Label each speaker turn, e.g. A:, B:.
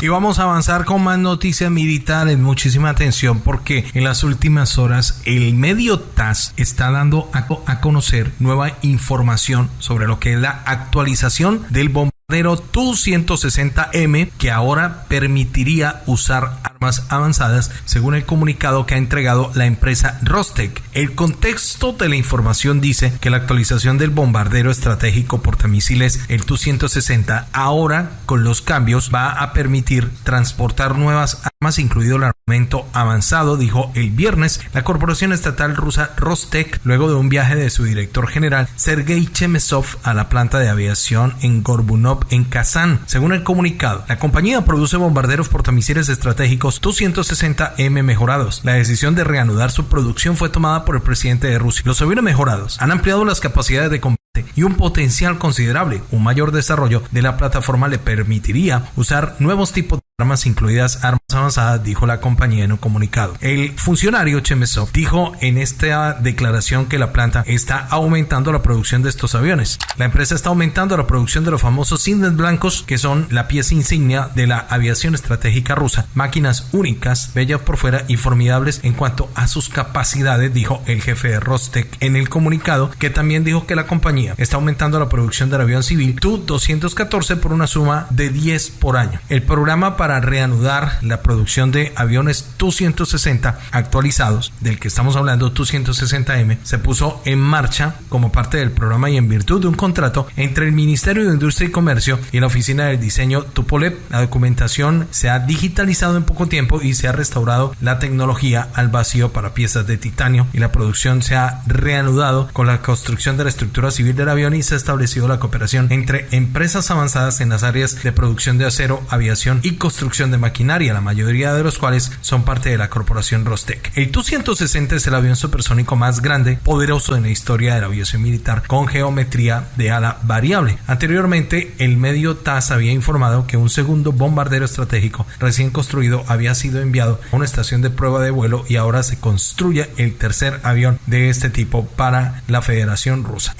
A: Y vamos a avanzar con más noticias militares. Muchísima atención porque en las últimas horas el medio TAS está dando a, conocer nueva información sobre lo que es la actualización del bombardero Tu-160M que ahora permitiría usar armas avanzadas según el comunicado que ha entregado la empresa Rostec. El contexto de la información dice que la actualización del bombardero estratégico portamisiles el Tu-160 ahora con los cambios va a permitir transportar nuevas armas incluido el armamento avanzado, dijo el viernes la corporación estatal rusa Rostec luego de un viaje de su director general Sergei Chemesov a la planta de aviación en Gorbunov en Kazán. Según el comunicado, la compañía produce bombarderos portamisiles estratégicos Tu-160M mejorados. La decisión de reanudar su producción fue tomada por el presidente de Rusia. Los aviones mejorados han ampliado las capacidades de combate y un potencial considerable. Un mayor desarrollo de la plataforma le permitiría usar nuevos tipos de armas incluidas armas avanzadas, dijo la compañía en un comunicado. El funcionario Chemesov dijo en esta declaración que la planta está aumentando la producción de estos aviones. La empresa está aumentando la producción de los famosos cisnes blancos, que son la pieza insignia de la aviación estratégica rusa. Máquinas únicas, bellas por fuera y formidables en cuanto a sus capacidades, dijo el jefe de Rostec en el comunicado, que también dijo que la compañía está aumentando la producción del avión civil Tu-214 por una suma de 10 por año. El programa para para reanudar la producción de aviones Tu-160 actualizados, del que estamos hablando, Tu-160M, se puso en marcha como parte del programa y en virtud de un contrato entre el Ministerio de Industria y Comercio y la Oficina del Diseño Tupolev. La documentación se ha digitalizado en poco tiempo y se ha restaurado la tecnología al vacío para piezas de titanio y la producción se ha reanudado con la construcción de la estructura civil del avión y se ha establecido la cooperación entre empresas avanzadas en las áreas de producción de acero, aviación y construcción construcción de maquinaria, la mayoría de los cuales son parte de la corporación Rostec. El Tu-160 es el avión supersónico más grande, poderoso en la historia de la aviación militar, con geometría de ala variable. Anteriormente, el medio TAS había informado que un segundo bombardero estratégico recién construido había sido enviado a una estación de prueba de vuelo y ahora se construye el tercer avión de este tipo para la Federación Rusa.